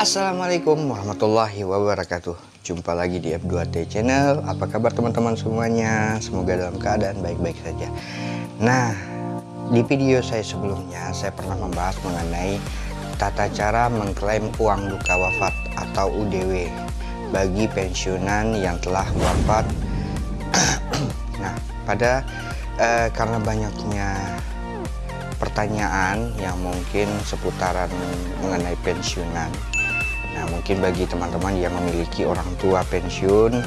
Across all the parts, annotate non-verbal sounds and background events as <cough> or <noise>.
Assalamualaikum warahmatullahi wabarakatuh. Jumpa lagi di F2T channel. Apa kabar teman-teman semuanya? Semoga dalam keadaan baik-baik saja. Nah di video saya sebelumnya Saya pernah membahas mengenai Tata cara mengklaim uang duka wafat Atau UDW Bagi pensiunan yang telah wafat. <clears throat> Nah pada eh, Karena banyaknya pertanyaan yang mungkin seputaran mengenai pensiunan Nah mungkin bagi teman-teman yang memiliki orang tua pensiun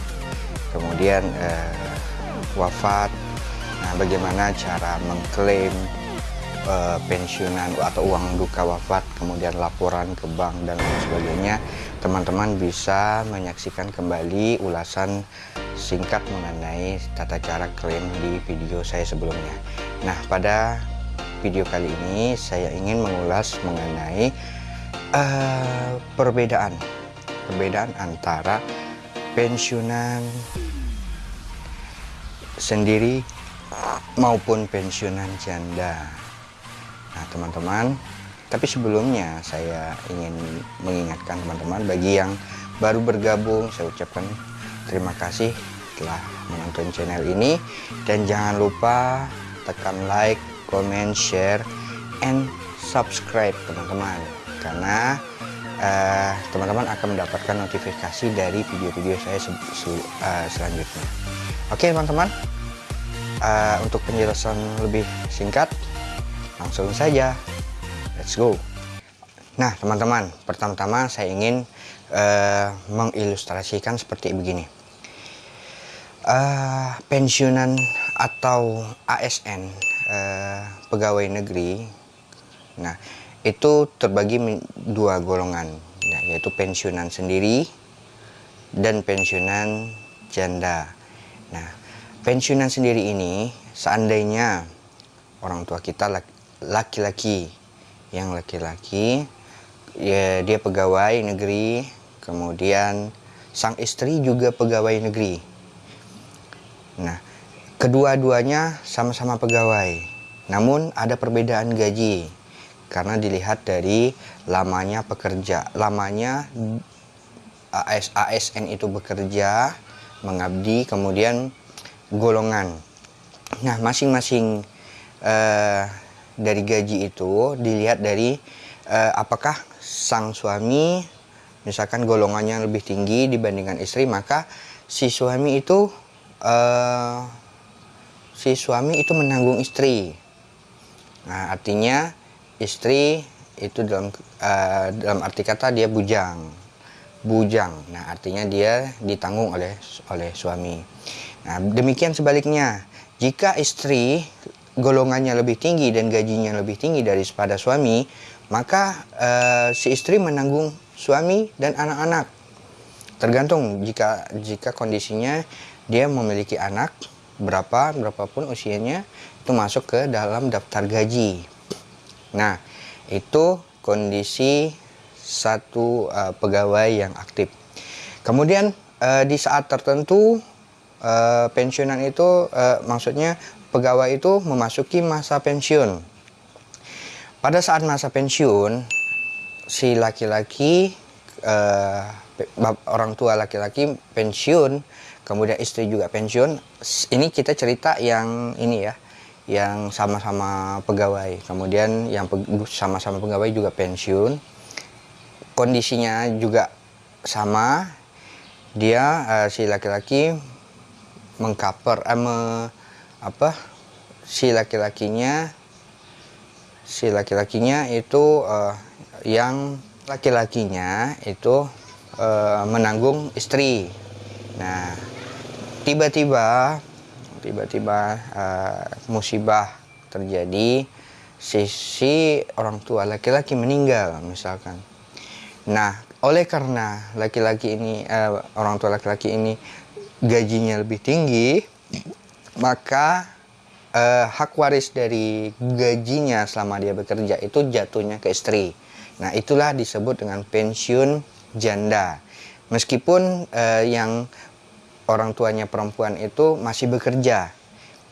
kemudian eh, wafat Nah bagaimana cara mengklaim eh, pensiunan atau uang duka wafat kemudian laporan ke bank dan lain sebagainya teman-teman bisa menyaksikan kembali ulasan singkat mengenai tata cara klaim di video saya sebelumnya. Nah pada video kali ini saya ingin mengulas mengenai uh, perbedaan. Perbedaan antara pensiunan sendiri maupun pensiunan janda. Nah teman-teman tapi sebelumnya saya ingin mengingatkan teman-teman bagi yang baru bergabung saya ucapkan terima kasih telah menonton channel ini. Dan jangan lupa tekan like, comment, share, and subscribe teman-teman karena eh, teman-teman uh, akan mendapatkan notifikasi dari video-video saya uh, selanjutnya. Oke teman-teman. Uh, untuk penjelasan lebih singkat langsung saja. Let's go. Nah teman-teman pertama-tama saya ingin uh, mengilustrasikan seperti begini. Uh, pensiunan atau ASN uh, pegawai negeri. Nah itu terbagi dua golongan ya, yaitu pensiunan sendiri dan pensiunan janda. Nah pensiunan sendiri ini seandainya orang tua kita laki-laki yang laki-laki ya dia pegawai negeri kemudian sang istri juga pegawai negeri. Nah kedua-duanya sama-sama pegawai namun ada perbedaan gaji karena dilihat dari lamanya pekerja lamanya AS, ASN itu bekerja mengabdi kemudian golongan. Nah masing-masing uh, dari gaji itu dilihat dari uh, apakah sang suami misalkan golongannya lebih tinggi dibandingkan istri maka si suami itu uh, si suami itu menanggung istri. Nah artinya istri itu dalam uh, dalam arti kata dia bujang. Bujang. Nah artinya dia ditanggung oleh oleh suami. Nah demikian sebaliknya. Jika istri golongannya lebih tinggi dan gajinya lebih tinggi daripada suami maka uh, si istri menanggung suami dan anak-anak. Tergantung jika jika kondisinya dia memiliki anak berapa berapapun usianya itu masuk ke dalam daftar gaji Nah, itu kondisi satu uh, pegawai yang aktif. Kemudian uh, di saat tertentu uh, pensiunan itu uh, maksudnya pegawai itu memasuki masa pensiun. Pada saat masa pensiun si laki-laki uh, orang tua laki-laki pensiun, kemudian istri juga pensiun. Ini kita cerita yang ini ya, yang sama-sama pegawai. Kemudian yang sama-sama pe pegawai juga pensiun. Kondisinya juga sama. Dia uh, si laki-laki mengcover eh, me, apa si laki-lakinya si laki-lakinya itu uh, yang laki-lakinya itu uh, menanggung istri. Nah tiba-tiba tiba-tiba uh, musibah terjadi sisi orang tua laki-laki meninggal misalkan. Nah oleh karena laki-laki ini uh, orang tua laki-laki ini gajinya lebih tinggi maka uh, hak waris dari gajinya selama dia bekerja itu jatuhnya ke istri. Nah itulah disebut dengan pensiun janda. Meskipun uh, yang orang tuanya perempuan itu masih bekerja.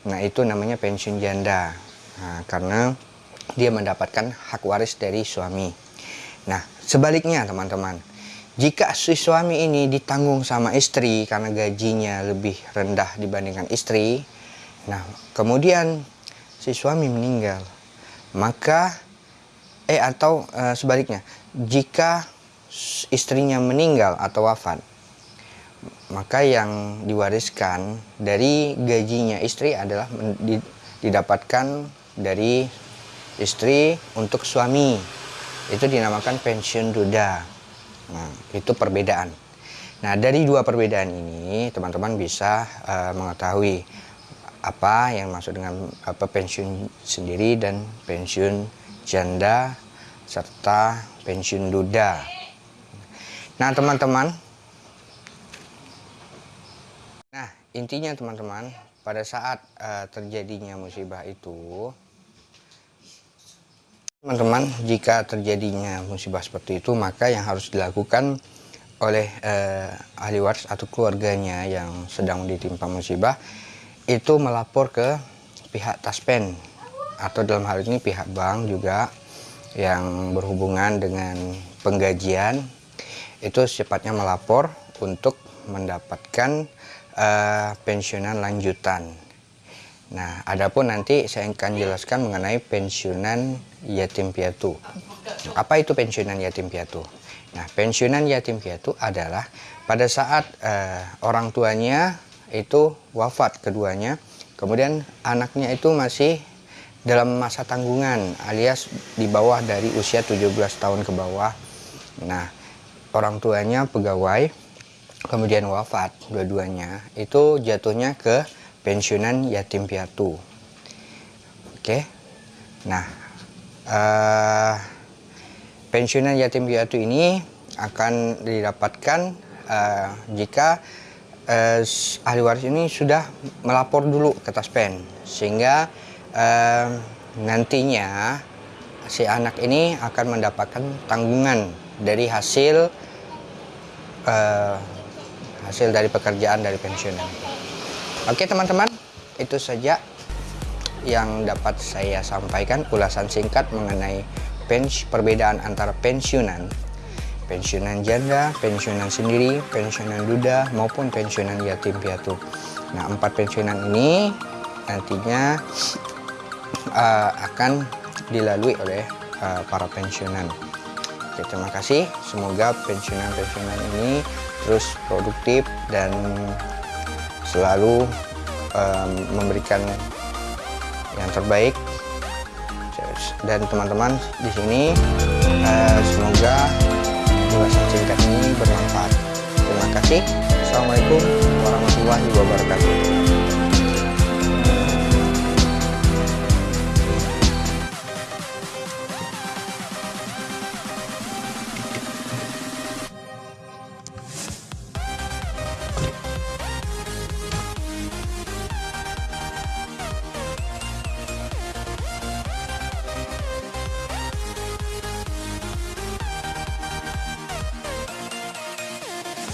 Nah, itu namanya pensiun janda. Nah, karena dia mendapatkan hak waris dari suami. Nah, sebaliknya teman-teman. jika si suami ini ditanggung sama istri karena gajinya lebih rendah dibandingkan istri, nah kemudian si suami meninggal, maka eh atau e, sebaliknya, jika istrinya meninggal atau wafat, maka yang diwariskan dari gajinya istri adalah didapatkan dari istri untuk suami. Itu dinamakan pensiun duda. Nah, itu perbedaan. Nah, dari dua perbedaan ini, teman-teman bisa uh, mengetahui apa yang masuk dengan apa pensiun sendiri dan pensiun janda serta pensiun duda. Nah, teman-teman. Nah, intinya teman-teman, pada saat uh, terjadinya musibah itu Teman-teman, jika terjadinya musibah seperti itu, maka yang harus dilakukan oleh eh, ahli waris atau keluarganya yang sedang ditimpa musibah itu melapor ke pihak taspen. Atau dalam hal ini pihak bank juga yang berhubungan dengan penggajian. Itu secepatnya melapor untuk mendapatkan eh, pensiunan lanjutan Nah, adapun nanti saya akan jelaskan mengenai pensiunan yatim piatu. Apa itu pensiunan yatim piatu? Nah, pensiunan yatim piatu adalah pada saat uh, orang tuanya itu wafat keduanya, kemudian anaknya itu masih dalam masa tanggungan alias di bawah dari usia 17 tahun ke bawah. Nah, orang tuanya pegawai, kemudian wafat dua-duanya, itu jatuhnya ke pensiunan yatim piatu. Oke, nah uh, pensiunan yatim piatu ini akan didapatkan uh, jika uh, ahli waris ini sudah melapor dulu ke Taspen, sehingga uh, nantinya si anak ini akan mendapatkan tanggungan dari hasil uh, hasil dari pekerjaan dari pensiunan. Oke teman-teman, itu saja yang dapat saya sampaikan ulasan singkat mengenai pens perbedaan antara pensiunan pensiunan janda, pensiunan sendiri, pensiunan duda maupun pensiunan yatim piatu. Nah, empat pensiunan ini nantinya uh, akan dilalui oleh uh, para pensiunan. Oke, terima kasih. Semoga pensiunan-pensiunan ini terus produktif dan selalu um, memberikan yang terbaik. Dan teman-teman di sini uh, semoga ulasan singkat ini bermanfaat. Terima kasih. Assalamualaikum warahmatullahi wabarakatuh